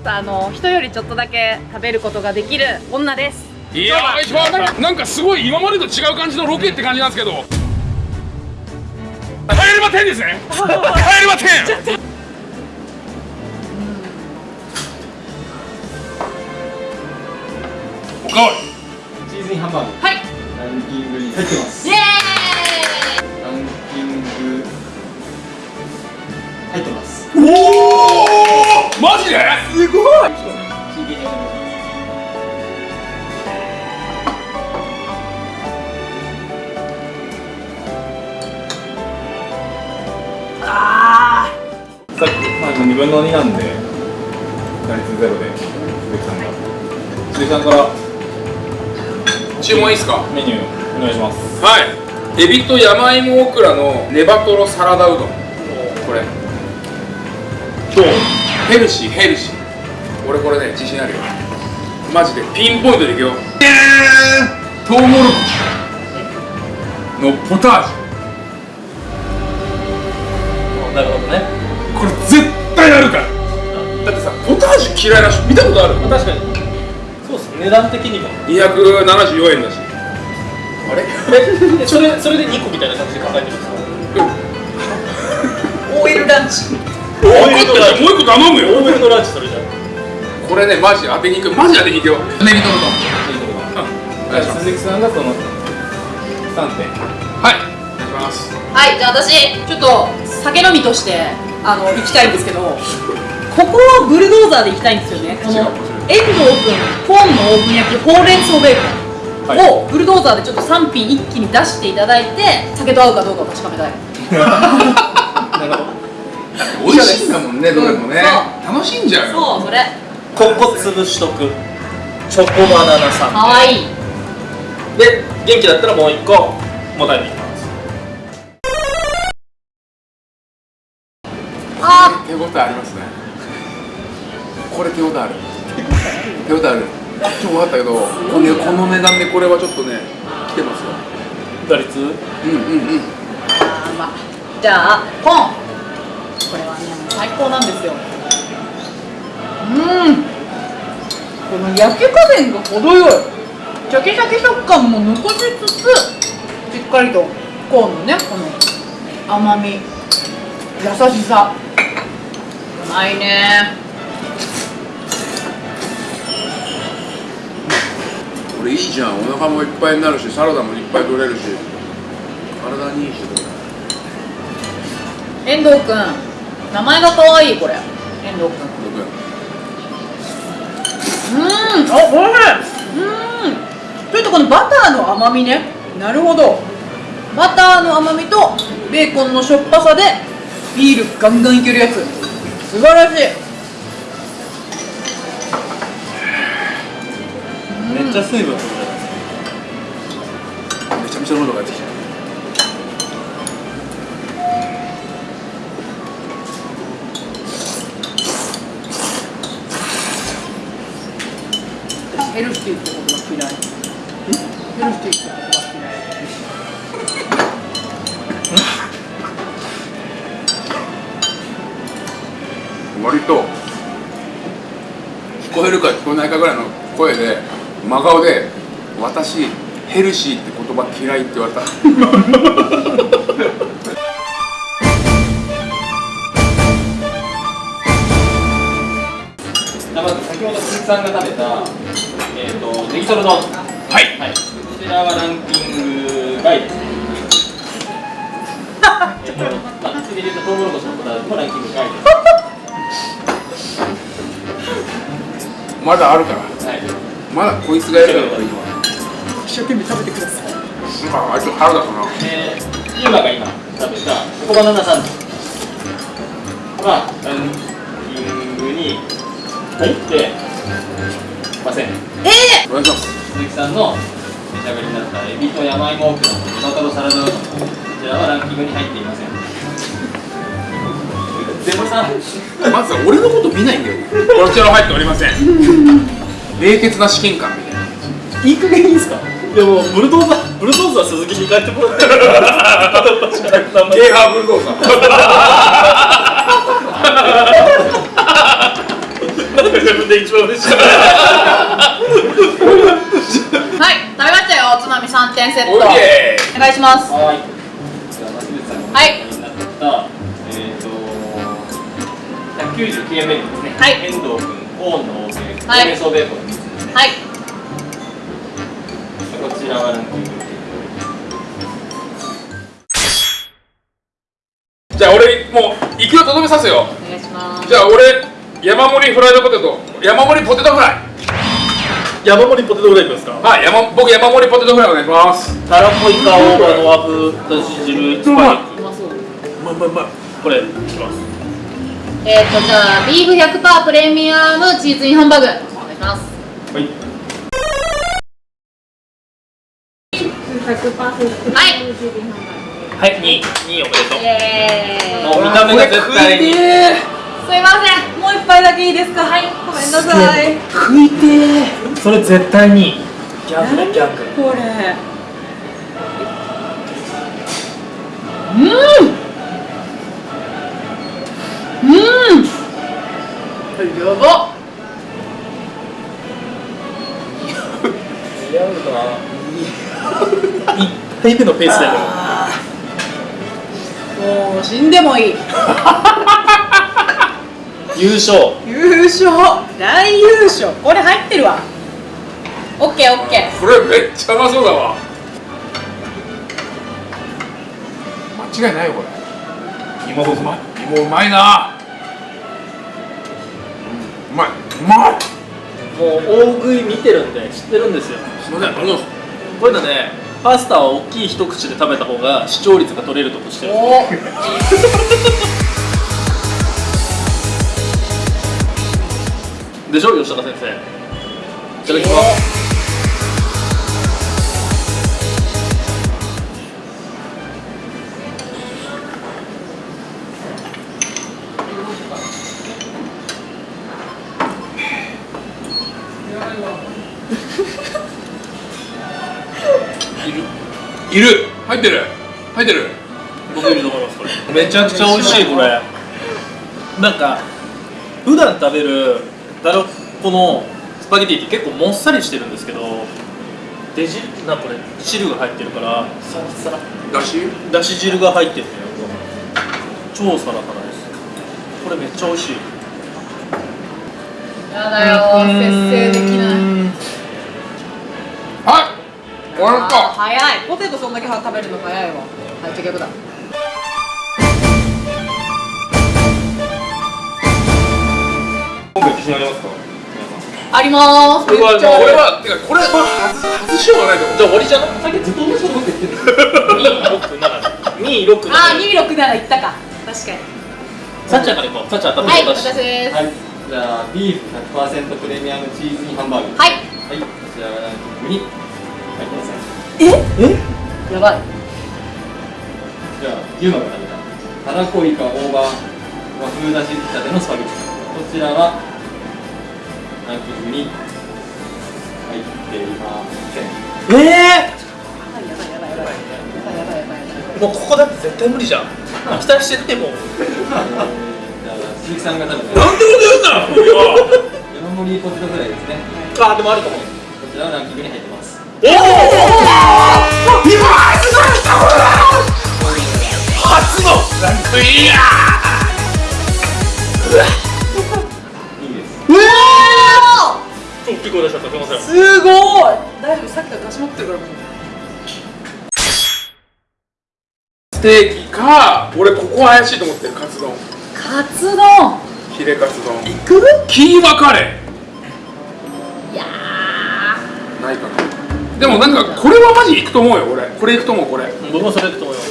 とあの人よりちょっとだけ食べることができる女です。いやーなんかすごい今までと違う感じのロケって感じなんですけど。帰れま10ですね。帰れま10おかわり。チーズインハンバーグ。はい。ランキングに入ってます。イエランキング入ってます。おおマジで？すごい。真剣にやってますあさっき、まあ、2分の2なんで打率ゼロで鈴木さんが。鈴木さんから注文いいですか？メニューお願いします。はい。エビと山芋オクラのネバトロサラダうどんヘルシーヘルシー。俺これね自信あるよ。マジでピンポイントでいくよ。えー、トウモロコシ。のポタージなるほどね。ュこれ絶対あるから。だってさポタージュ嫌いな人見たことある？確かに。そうっす。値段的にも。274円だし。あれ？えそれそれで2個みたいな感じで考えてるんですか？ランチもう一個頼むよ。多めのランチそれじゃんこれねマジ当てに行く。マジ当てに行くよ。ネギトロとお願いします鈴木さんがその3点。はい。お願いします。はいじゃあ私ちょっと酒飲みとしてあの行きたいんですけどここをブルドーザーで行きたいんですよね。この違う。遠藤君ポンのオーブン焼きほうれん草ベーコンはい。をブルドーザーでちょっと3品一気に出していただいて酒と合うかどうかを確かめたい。なるほど美味しいんだもんねどれもね。そ楽しいんじゃんよ。そうそれ。ここ潰しとくチョコバナナさんかわいい。で元気だったらもう一個もたれていきます。あ手応えありますね。これ手応えある。手応えある。ちょっと分かったけどこのこの値段でこれはちょっとね来てますよ。打率？うんうんうん。あーまあ。じゃあポンこれはね。もう最高なんですよ。うん。この焼き加減が程よい。シャキシャキ食感も残しつつしっかりとコーンのねこの甘み優しさ。うまいね。これいいじゃん。お腹もいっぱいになるしサラダもいっぱい取れるし。体にいいし。遠藤くん名前が可愛いこれ遠藤くん僕うーん、あ、おいしい。うーん。ちょっとこのバターの甘みね。なるほど。バターの甘みとベーコンのしょっぱさでビールガンガンいけるやつ。素晴らしい。めっちゃ水分めちゃめちゃ喉が出てきたヘルシーってことが嫌い。ヘルシーってことが嫌い。割と聞こえるか聞こえないかぐらいの声で真顔で「私ヘルシーって言葉嫌い」って言われたじゃあまず先ほど鈴木さんが食べたえっ、とネギトロ丼はい。はい。こちらはランキング外ですね。えっとまあ、次で言うとトウモロコシのこだわりもランキング外です。まだあるから。はい。まだこいつがやる。から一生懸命食べてください。なんかあいつ腹だったな。えー、ユーマが今食べたチョコバナナサンドはランキングに入ってませんお願いします鈴木さんの召し上がりになったエビと山芋オクラのトマトロサラダうどんこちらはランキングに入っていません。ゼロさんまずは俺のこと見な。いんだよこちらは入っておりません。冷血な試験官みたいな。いい加減いいですか。でもブルドーザーブルドーザー鈴木に帰ってもらってゲーハーブルドーザーなんかでもで一番嬉しいはい食べましたよおつまみ3点セット。お願いします。はい。はい。おになったえっ、と199円目にですねはい。遠藤君コーンの王政はい。ベーコンですね。はい。こちらはランキングじゃあ俺もう行くよとどめさせよお願いします。じゃあ俺山盛りフライドポテト。山盛りポテトフライ。山盛りポテトフライですか？はい山僕山盛りポテトフライお願いします。たらこイカ大葉の和風だし汁スパゲッテうまそう。ィうまいうまいうまいこれいきます。えー、っとじゃあビーフ100%プレミアムチーズインハンバーグ。お願いします。はい。はい。はい2位2位おめでとう。もう見た目が絶対に。すいません。もう一杯だけいいですか？はい。ごめんなさい。食いてー。それ絶対に。ギャギャグこれ？うん！うん！やば。っ似合うな？1回目のペースだよもう死んでもいい 優勝。優勝。大優勝。これ入ってるわ。オッケーオッケー。これめっちゃうまそうだわ。間違いないよこれ。芋うまい？芋うまいな。うまい。うまい。もう大食い見てるんで知ってるんですよ。すいませんありがとうございますこういうのねパスタは大きい一口で食べた方が視聴率が取れるとこしてるおでしょ吉高先生。いただきます。いる？いる。入ってる。入ってる。僕いると思いますこれ。めちゃくちゃ美味しいこれ。なんか普段食べるたらこのスパゲティって結構もっさりしてるんですけどデジなんかこれ汁が入ってるからサラサラだし？だし汁が入ってる超サラサラです。これめっちゃ美味しい。やだよ節制できない。はい終わった早い。ポテトそんだけ食べるの早いわ。はいじゃあ逆だ今回自信ありますか？ありまーす。これはめっちゃある。これはてかこれは外外しようがないと思う。じゃあ終わりじゃな。いさっきずっと同じこと言ってる267 267あー267いったか。確かに。さっちゃんからいこう。さっちゃん当た。っはいてたし私です。はい。じゃあビーフ100%プレミアムチーズインハンバーグ。はい。はい。こちらがランキングに。入ってください。やばい。じゃあ牛馬が食べた。たらこイカ大葉和風だし仕立てのスパゲッティこちらはランキングに入っていません。ええー、もうここだって絶対無理じゃん。期待してっても。鈴木さんが多分。なんてこと言うんだ山盛りポテトぐらいですねあでもあると思うこちらはランキングに入ってます。おお今初の来たこれ初のランクイン。やうわ！大きい声出しちゃった。すいません。ーすごい。大丈夫さっきから出し持ってるからもう。ステーキか俺ここ怪しいと思ってるカツ丼。カツ丼。ヒレカツ丼。いく？キーマカレいやー。ないかな。でもなんかこれはマジいくと思うよ俺。これいくと思うこれ。僕もそれいくと思います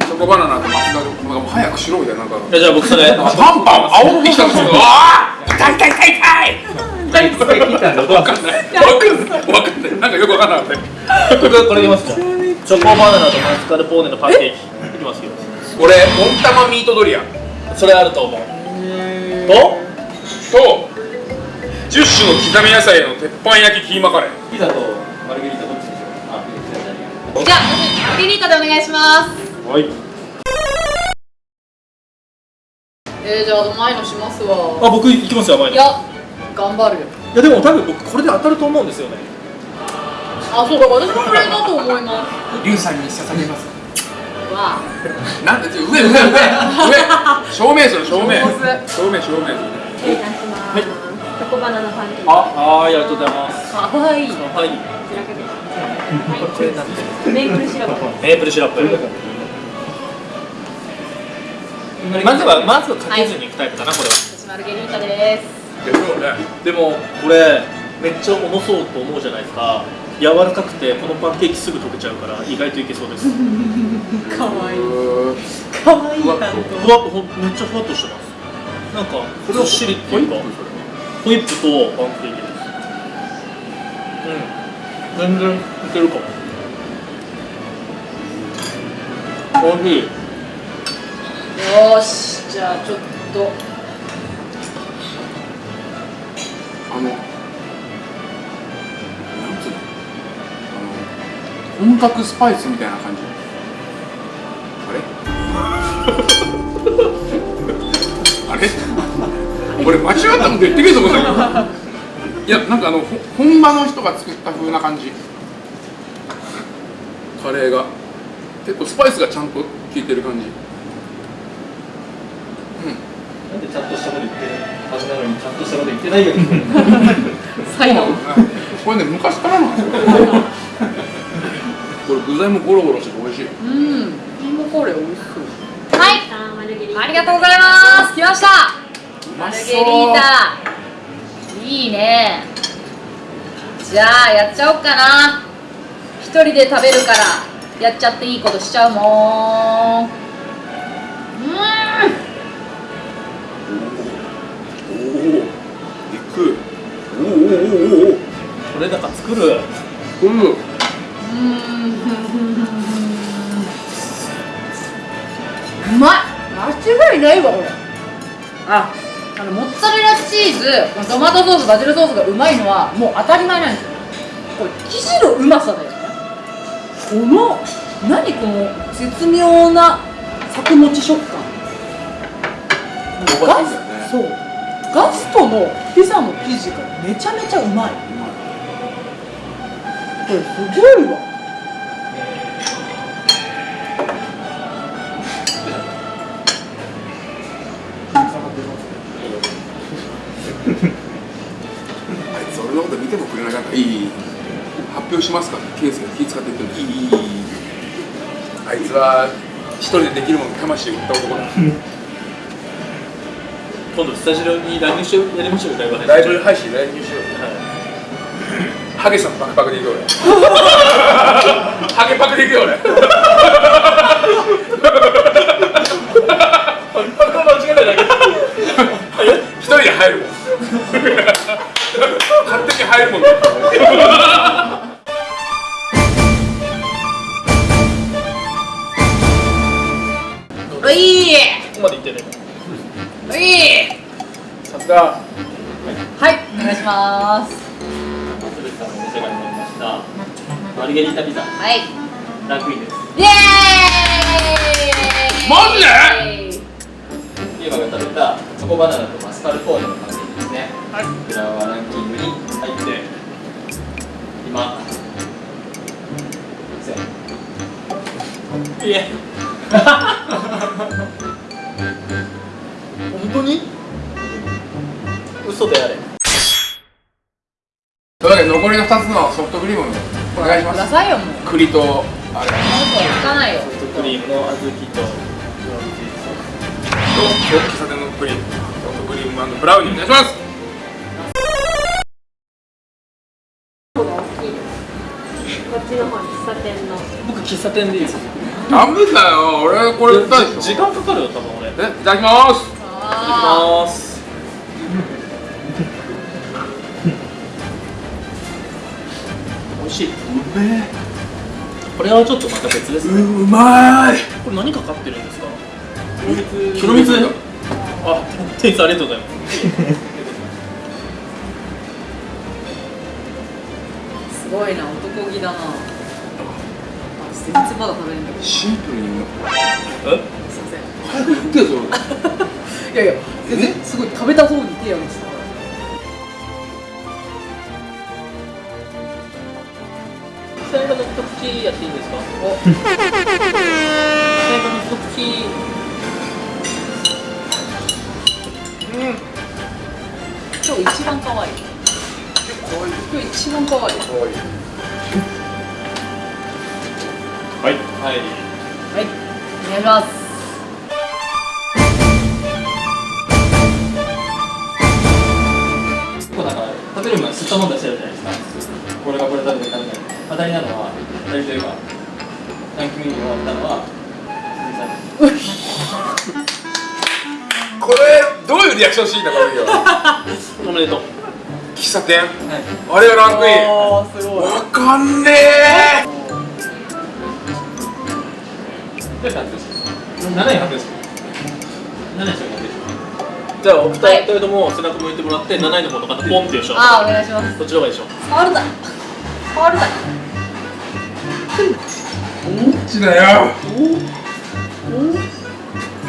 チョコバナナとマスカルなんかもう早くしろみたいななんか。いやじゃあ僕それ。パンパン煽ってきたんですけどああ痛い痛い痛い痛い痛いかんないわかんない。わかんない。なんかよくわかんなかったよ。僕これいきますかチョコバナナとマスカルポーネのパンケーキいきますよ俺温玉ミートドリアそれあると思うとと10種の刻み野菜の鉄板焼きキーマカレーピザとマルゲリータどっちでしょうじゃあ私マリリータでお願いしますはいえー、じゃあ甘いのしますわあ僕いきますよ甘いのいや頑張るよ。いやでも多分僕これで当たると思うんですよね。あそうだ私もこれだと思います。リュウさんに捧げます。わ。なんで上上上。上。正面する正面。正面。正面失礼いたします。チョコバナナパンケーキ。あはいありがとうございます。かわい。い。かけて。くだこれなんですさい。メープルシロップ。メープルシロップ。まずはまずはかけずにいくタイプだなこれは。私マルゲリータですでしょうね。でもこれめっちゃ重そうと思うじゃないですか。柔らかくてこのパンケーキすぐ溶けちゃうから意外といけそうです。かわいい。かわいいふわっ担ふわっほんめっちゃふわっとしてます。なんかずっしりっていうか。ホイップとパンケーキです。うん。全然いけるかも。おいしい。当よーし。じゃあちょっとのなんつうのあの本格スパイスみたいな感じ。あれ？あれ？俺間違ったこと言ってくると思うんだけどいやなんかあの本場の人が作った風な感じ。カレーが。結構スパイスがちゃんと効いてる感じ。うん。なんでちゃんとしたこと言ってるはずなのにちゃんとしたこと言ってないよ最後これね昔からなんですよこれ具材もゴロゴロしてて美味しいうん。キーマカレー美味しそうはい。ありがとうございます。来ました。マルゲリータ。いいね。じゃあやっちゃおうかな。一人で食べるからやっちゃっていいことしちゃうもん。うおおおおおこれだから作るうんうんうまい間違いないわこれああのモッツァレラチーズトマトソースバジルソースがうまいのはもう当たり前なんですよこれ生地のうまさだよねこの何この絶妙な作もち食感そうガストのピザの生地がめちゃめちゃうまい。これすごいわ。あいつ俺のこと見てもくれなかった。いい発表しますか？ケースが気使って言ってるいい。あい。つは一人でできるものに魂を売った男だ今度スタジオに乱入してやりましょうよライブ配信ライブ配信来入しようハゲさんパクパクでいくよ俺。ハゲパクでいくよ俺。間違えないだけ。一人で入るもん。勝手に入るもんさすがはいお願いします。鶴さんのお召し上がりになりました。マルゲリータピザ。はい。ランクインです。イエーイ！マジで？テーマが食べたチョコバナナとマスカルポーネのパンケーキですね。はい。こちらはランキングに入って今せん。いえ。本当に？嘘であれ。というわけで残りの2つのソフトクリームお願いしまくだすさいよもう。栗とあれ。もうつかないよ。ソフトクリームの小豆とと喫茶店のプリンソフトクリームブラウニーお願いします。こっちの方喫茶店の。僕喫茶店でいいです。ダメだよ。俺これ時間かかるよ多分俺。いきえいただきます。あますしい。うめえ。これはちょっとまた別ですね。うまい。これ何かかってるんですか？黒蜜。あ店員さんありがとうございます。ー すごいな男気だな。まだ食べれんだけどすシンプルにうまいません。早く言ってよそれ。いやいや全然すごい食べたそうに手挙げてた口やっていいんですか？お。最後の一口うん。今日一番可愛い。今日一番可愛い。はい。はい。はい。お願いします。食べる前に吸ったもん出してるじゃないですかこれがこれ食べて食べて当たりなのは当たりというかランキングに終わったのは鈴木さんこれどういうリアクションしていいんだこれよ。おめでとう喫茶店。はい。あれがランクイン。わかんねえ。どうしたんですか7位発表です7位しか？発表ですじゃあお二人。とも背中向いてもらって7位の方の方ポンっていう人。あーお願いします。どっちの方がいいでしょ。う触るな触るなどっちだよ。う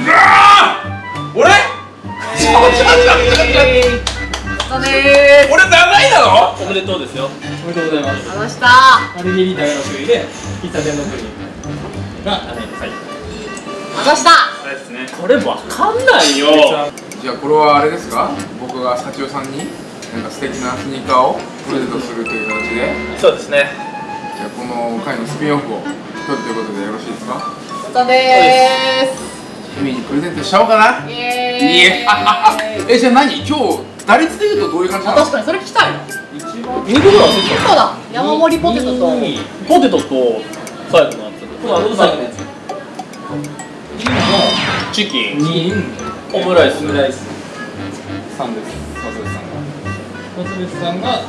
わあ俺？ちょちょちょちょちょだね俺7位なのおめでとうですよ。おめでとうございます。ーありました。マルゲリータが6位で喫茶店のプリンが7位で最後ありましたあれです。ねこれわかんないよじゃあこれはあれです。か僕が幸代さんになんか素敵なスニーカーをプレゼントす。るという形でそうです。ねじゃあこの回のスピンオフを取るということでよろしいですか？だねー君にプレゼントしちゃおうかな。すイ。いエーイ。い ええじゃあ何？今日打率でいうとどういう感じなのあ確かにそれ聞きたい一番。2個ぐらい忘れてそうだ。山盛りポテトと。2位たポテトと最後のやつ。このあの最後のやつ。2位チキン。の2位オムライス。オムライス。さんです松渕さんが。松渕さんが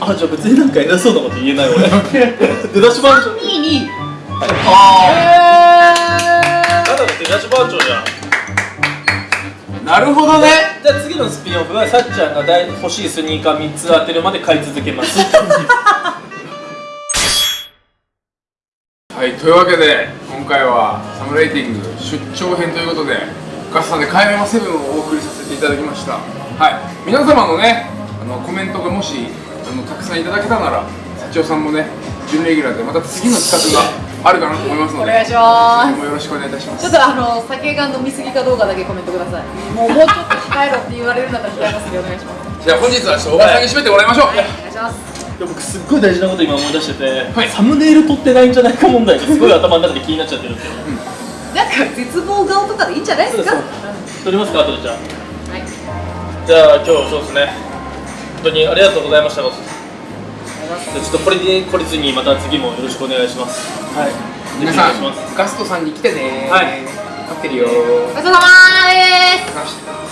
あじゃあ別になんか偉そうなこと言えない俺 出だし番長。2位にあえただの出だし番長じゃん。なるほどね。じゃあ次のスピンオフはさっちゃんが大欲しいスニーカー3つ当てるまで買い続けます。はいというわけで今回はサムライティング出張編ということでガスさんで「買い物セブン」をお送りさせていただきました。はい皆様のねあのコメントがもしあのたくさんいただけたなら幸代さんもね準レギュラーでまた次の企画があるかなと思いますのでお願いします。よろしくお願いいたします。ちょっとあの酒が飲みすぎかどうかだけコメントください。もうもうちょっと控えろって言われるんだったら控えますんでお願いします。じゃあ本日は小川さんに締めてもらいましょう、はい。お願いしますで僕すっごい大事なこと今思い出してて、はい。サムネイル撮ってないんじゃないか問題がすごい頭の中で気になっちゃってるんですよなんか絶望顔とかでいいんじゃないですか？そう撮りますか後でじゃあ。はい。じゃあ今日そうですね本当にありがとうございました。じゃあちょっとこれで懲りずにまた次もよろしくお願いします。はい。皆さんぜひお願いします。ガストさんに来てね。はい。待ってるよ。ごちそうさまですさ